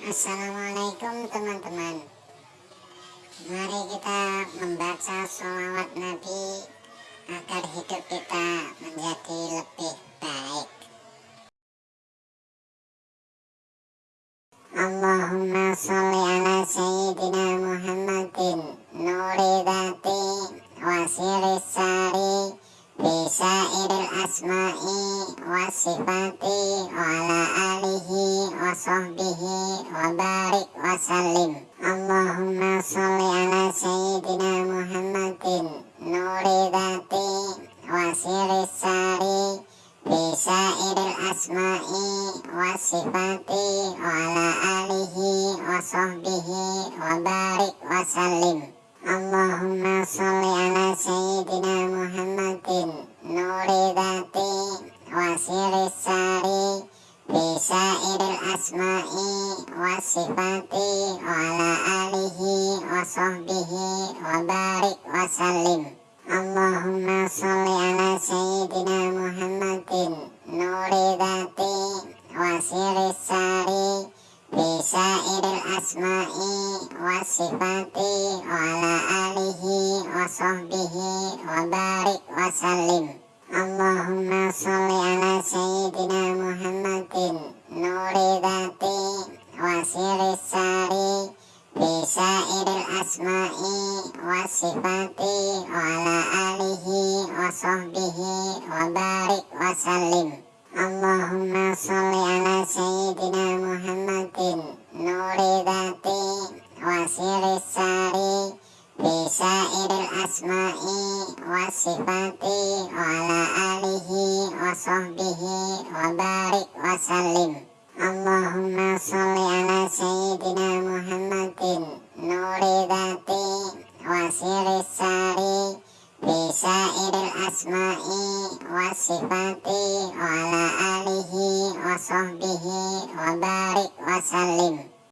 Assalamualaikum teman-teman. Mari kita membaca sholawat Nabi Agar hidup kita menjadi lebih baik. Allahumma sholli ala Sayyidina Muhammadin Nuri dhati wasiris sari Bisa iril asma'i wasifati wa ala alihi wa sahbihi wa barik wa salim Allahumma salli ala sayyidina Muhammadin nuri dhati wa siris sari bisa iril asma'i wa sifati wa ala alihi wa sahbihi wa barik wa salim Allahumma salli wa siris sari bisa iril asma'i wa sifati wa ala alihi wa sahbihi wa barik wa salim Allahumma salli ala sayyidina Muhammadin nuri dhati wa siris sari bisa iril asma'i wa sifati wa ala alihi wa sahbihi wa barik wa salim Allahumma asma'i wa sifati wa ala alihi wa sahbihi wa barik wa salim Allahumma salli ala sayyidina Muhammadin nuri dhati wa siris sari bisa iril asma'i wa sifati wa ala alihi wa sahbihi wa barik wa salim Allahumma nuri dhati wa siris sari bisa iril asma'i wa sifati wa ala alihi wa sahbihi wa barik wa salim